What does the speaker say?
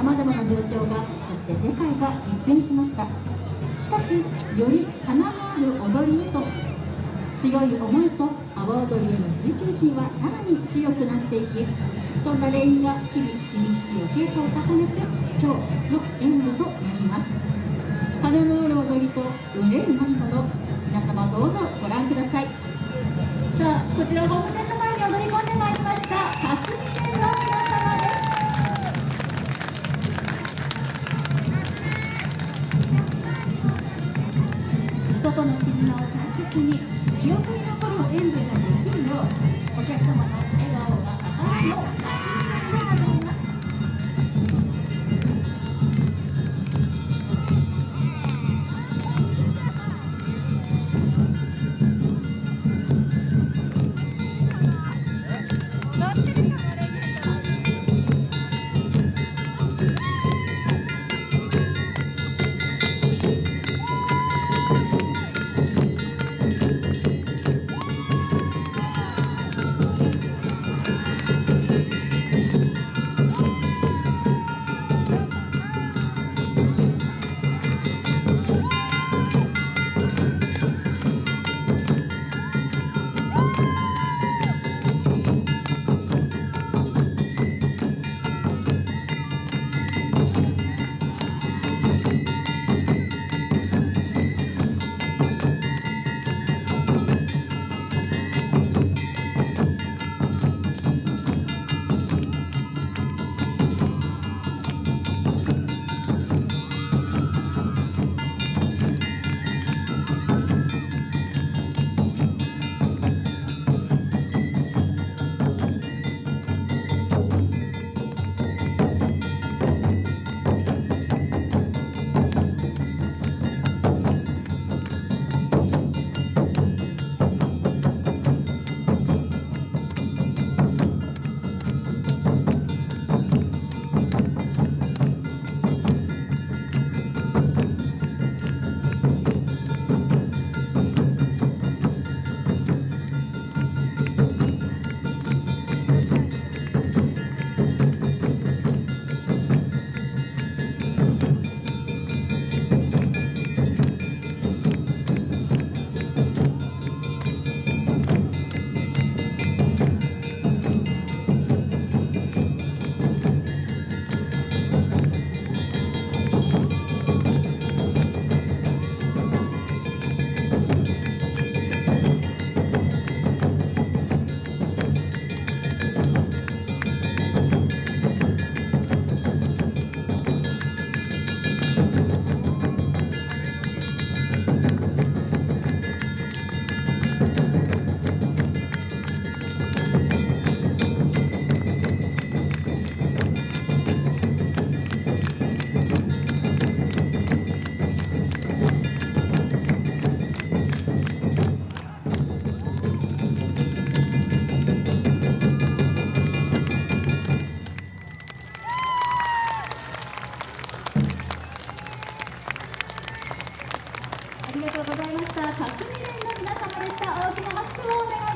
さまざまな状況がそして世界が一変しました。しかしより花のある踊りへと強い思いと阿波踊りへの追求心はさらに強くなっていきそんなレインが日々厳しいお稽古を重ねて今日の演舞となります。花のある踊りと腕になるもの皆様どうぞご覧ください。さあこちらホームテント前に踊り込んでまいりました霞店のです人との絆を大切に記憶に残る演舞ができるようお客様の笑顔が明るいとうございました。霞連の皆様でした。大きな拍手をお願いします。